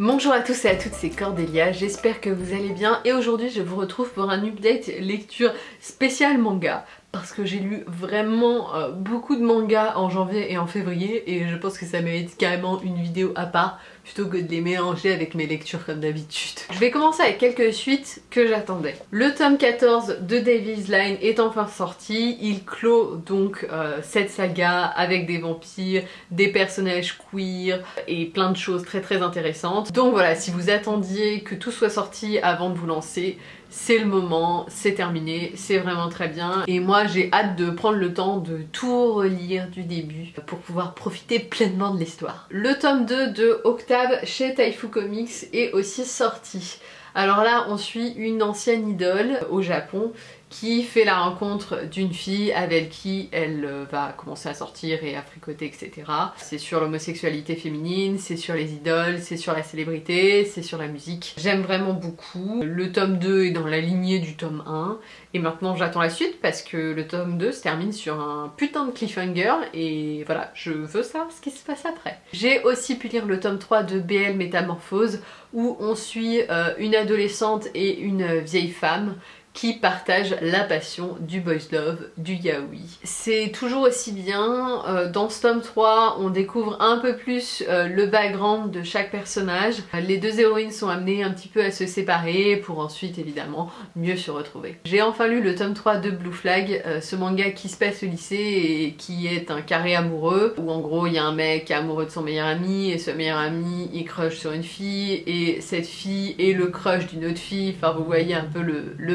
Bonjour à tous et à toutes, c'est Cordélia, j'espère que vous allez bien. Et aujourd'hui je vous retrouve pour un update lecture spécial manga. Parce que j'ai lu vraiment euh, beaucoup de mangas en janvier et en février et je pense que ça mérite carrément une vidéo à part plutôt que de les mélanger avec mes lectures comme d'habitude. Je vais commencer avec quelques suites que j'attendais. Le tome 14 de Davies Line est enfin sorti, il clôt donc euh, cette saga avec des vampires, des personnages queer et plein de choses très très intéressantes. Donc voilà, si vous attendiez que tout soit sorti avant de vous lancer, c'est le moment, c'est terminé, c'est vraiment très bien. Et moi j'ai hâte de prendre le temps de tout relire du début pour pouvoir profiter pleinement de l'histoire. Le tome 2 de Octave chez Taifu Comics est aussi sorti. Alors là on suit une ancienne idole au Japon qui fait la rencontre d'une fille avec qui elle euh, va commencer à sortir et à fricoter etc. C'est sur l'homosexualité féminine, c'est sur les idoles, c'est sur la célébrité, c'est sur la musique. J'aime vraiment beaucoup. Le tome 2 est dans la lignée du tome 1 et maintenant j'attends la suite parce que le tome 2 se termine sur un putain de cliffhanger et voilà, je veux savoir ce qui se passe après. J'ai aussi pu lire le tome 3 de BL Métamorphose où on suit euh, une adolescente et une vieille femme qui partagent la passion du boys love, du yaoi. C'est toujours aussi bien, euh, dans ce tome 3 on découvre un peu plus euh, le background de chaque personnage. Les deux héroïnes sont amenées un petit peu à se séparer pour ensuite évidemment mieux se retrouver. J'ai enfin lu le tome 3 de Blue Flag, euh, ce manga qui se passe au lycée et qui est un carré amoureux où en gros il y a un mec amoureux de son meilleur ami et ce meilleur ami il crush sur une fille et cette fille est le crush d'une autre fille, enfin vous voyez un peu le, le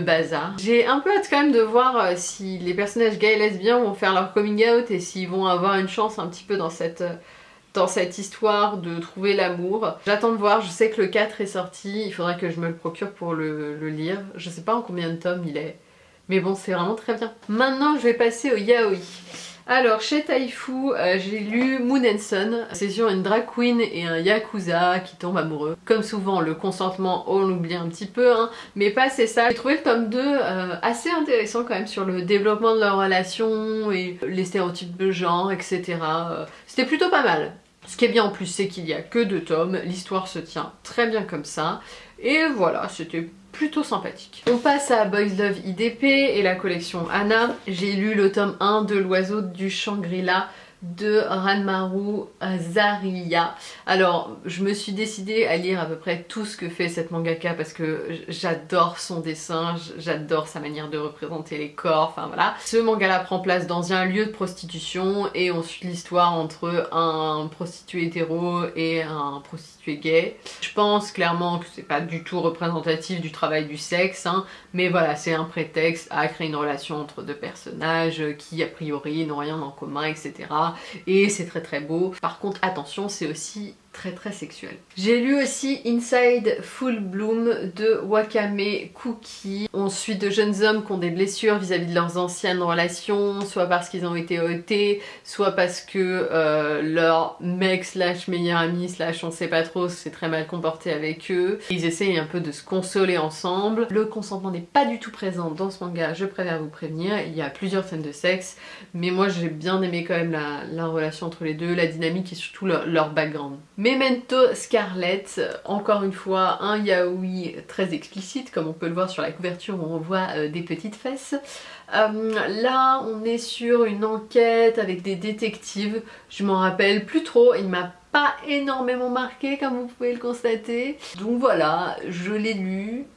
j'ai un peu hâte quand même de voir euh, si les personnages gays et lesbiens vont faire leur coming out et s'ils vont avoir une chance un petit peu dans cette euh, histoire de trouver l'amour. J'attends de voir, je sais que le 4 est sorti, il faudrait que je me le procure pour le, le lire. Je sais pas en combien de tomes il est, mais bon c'est vraiment très bien. Maintenant je vais passer au yaoi. Alors chez Taifu, euh, j'ai lu Moon and Sun. C'est sur une drag queen et un yakuza qui tombent amoureux. Comme souvent, le consentement, on l'oublie un petit peu, hein, mais pas c'est ça. J'ai trouvé le tome 2 euh, assez intéressant quand même sur le développement de leur relation et les stéréotypes de genre, etc. Euh, c'était plutôt pas mal. Ce qui est bien en plus, c'est qu'il y a que deux tomes, l'histoire se tient très bien comme ça. Et voilà, c'était plutôt sympathique. On passe à Boys Love IDP et la collection Anna. J'ai lu le tome 1 de l'oiseau du Shangri-La de Ranmaru Zaria. Alors, je me suis décidée à lire à peu près tout ce que fait cette mangaka parce que j'adore son dessin, j'adore sa manière de représenter les corps, enfin voilà. Ce manga-là prend place dans un lieu de prostitution et on suit l'histoire entre un prostitué hétéro et un prostitué gay. Je pense clairement que c'est pas du tout représentatif du travail du sexe, hein, mais voilà, c'est un prétexte à créer une relation entre deux personnages qui a priori n'ont rien en commun, etc et c'est très très beau. Par contre attention c'est aussi très très sexuel. J'ai lu aussi Inside Full Bloom de Wakame Cookie. On suit de jeunes hommes qui ont des blessures vis-à-vis de leurs anciennes relations, soit parce qu'ils ont été ôtés, soit parce que euh, leur mec slash meilleur ami slash on sait pas trop s'est très mal comporté avec eux. Ils essayent un peu de se consoler ensemble. Le consentement n'est pas du tout présent dans ce manga, je préfère vous prévenir. Il y a plusieurs scènes de sexe, mais moi j'ai bien aimé quand même la, relation entre les deux, la dynamique et surtout leur, leur background. Memento Scarlet, encore une fois un yaoi très explicite comme on peut le voir sur la couverture où on voit euh, des petites fesses. Euh, là on est sur une enquête avec des détectives, je m'en rappelle plus trop, il m'a pas énormément marqué comme vous pouvez le constater. Donc voilà, je l'ai lu,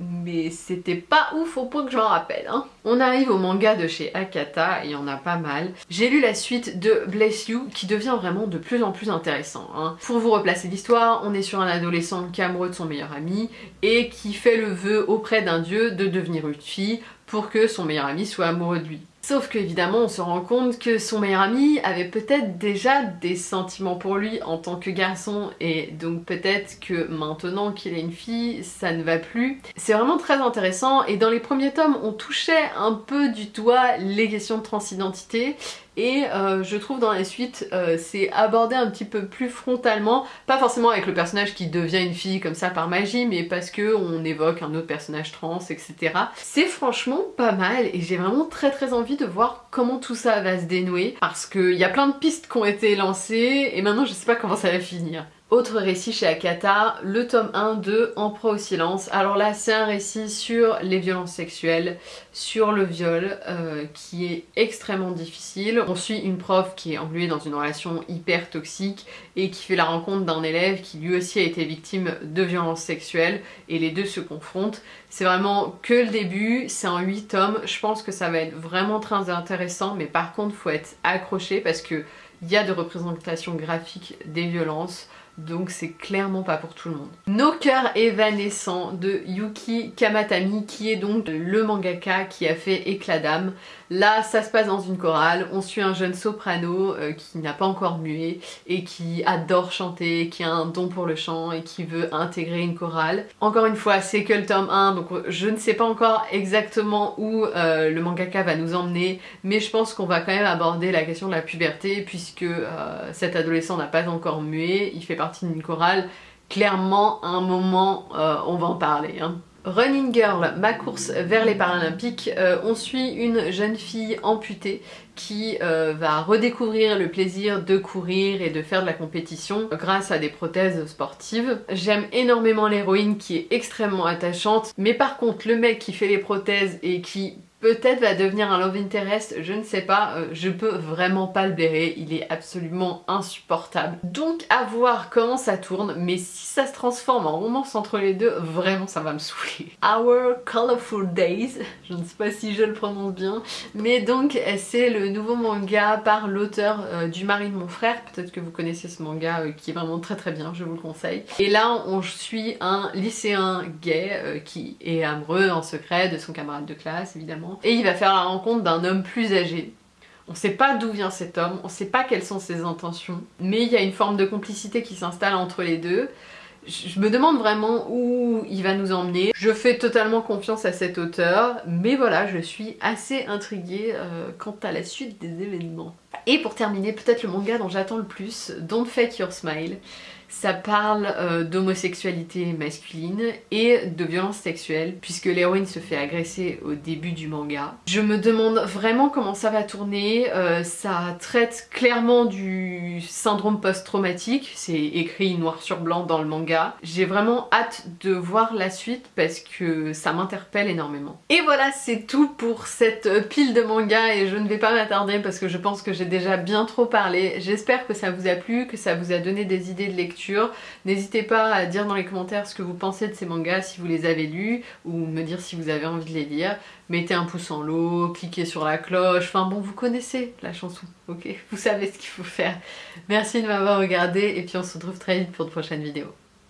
mais c'était pas ouf au point que je m'en rappelle. Hein. On arrive au manga de chez Akata, il y en a pas mal. J'ai lu la suite de Bless You, qui devient vraiment de plus en plus intéressant. Hein. Pour vous replacer l'histoire, on est sur un adolescent qui est amoureux de son meilleur ami, et qui fait le vœu auprès d'un dieu de devenir une fille pour que son meilleur ami soit amoureux de lui. Sauf que évidemment on se rend compte que son meilleur ami avait peut-être déjà des sentiments pour lui en tant que garçon. Et donc peut-être que maintenant qu'il est une fille ça ne va plus. C'est vraiment très intéressant. Et dans les premiers tomes on touchait un peu du doigt les questions de transidentité et euh, je trouve dans la suite euh, c'est abordé un petit peu plus frontalement, pas forcément avec le personnage qui devient une fille comme ça par magie, mais parce que on évoque un autre personnage trans, etc. C'est franchement pas mal et j'ai vraiment très très envie de voir comment tout ça va se dénouer parce qu'il y a plein de pistes qui ont été lancées et maintenant je sais pas comment ça va finir. Autre récit chez Akata, le tome 1 de En proie au silence. Alors là c'est un récit sur les violences sexuelles, sur le viol, euh, qui est extrêmement difficile. On suit une prof qui est engluée dans une relation hyper toxique et qui fait la rencontre d'un élève qui lui aussi a été victime de violences sexuelles et les deux se confrontent. C'est vraiment que le début, c'est en 8 tomes, je pense que ça va être vraiment très intéressant mais par contre faut être accroché parce que il y a de représentation graphique des violences, donc c'est clairement pas pour tout le monde. Nos cœurs évanescents de Yuki Kamatami qui est donc le mangaka qui a fait Éclat d'âme. Là ça se passe dans une chorale, on suit un jeune soprano euh, qui n'a pas encore mué et qui adore chanter, qui a un don pour le chant et qui veut intégrer une chorale. Encore une fois c'est que le tome 1 donc je ne sais pas encore exactement où euh, le mangaka va nous emmener mais je pense qu'on va quand même aborder la question de la puberté puisque euh, cet adolescent n'a pas encore mué, il fait partie d'une chorale, clairement à un moment on va en parler. Hein. Running Girl, ma course vers les Paralympiques, euh, on suit une jeune fille amputée qui euh, va redécouvrir le plaisir de courir et de faire de la compétition grâce à des prothèses sportives. J'aime énormément l'héroïne qui est extrêmement attachante, mais par contre le mec qui fait les prothèses et qui peut-être va devenir un love interest, je ne sais pas, euh, je peux vraiment pas le blairer, il est absolument insupportable. Donc à voir comment ça tourne, mais si ça se transforme en romance entre les deux, vraiment ça va me saouler. Our Colorful Days, je ne sais pas si je le prononce bien, mais donc c'est le nouveau manga par l'auteur euh, du mari de mon frère, peut-être que vous connaissez ce manga euh, qui est vraiment très très bien, je vous le conseille. Et là on suit un lycéen gay qui est amoureux en secret de son camarade de classe évidemment et il va faire la rencontre d'un homme plus âgé. On sait pas d'où vient cet homme, on sait pas quelles sont ses intentions, mais il y a une forme de complicité qui s'installe entre les deux. Je me demande vraiment où il va nous emmener. Je fais totalement confiance à cet auteur, mais voilà, je suis assez intriguée euh, quant à la suite des événements. Et pour terminer, peut-être le manga dont j'attends le plus, Don't Fake Your Smile. Ça parle euh, d'homosexualité masculine et de violence sexuelle puisque l'héroïne se fait agresser au début du manga. Je me demande vraiment comment ça va tourner, euh, ça traite clairement du syndrome post-traumatique, c'est écrit noir sur blanc dans le manga. J'ai vraiment hâte de voir la suite parce que ça m'interpelle énormément. Et voilà c'est tout pour cette pile de mangas et je ne vais pas m'attarder parce que je pense que j'ai déjà bien trop parlé. J'espère que ça vous a plu, que ça vous a donné des idées de N'hésitez pas à dire dans les commentaires ce que vous pensez de ces mangas si vous les avez lus ou me dire si vous avez envie de les lire. Mettez un pouce en l'eau, cliquez sur la cloche, enfin bon vous connaissez la chanson, ok? Vous savez ce qu'il faut faire. Merci de m'avoir regardé et puis on se retrouve très vite pour de prochaines vidéos.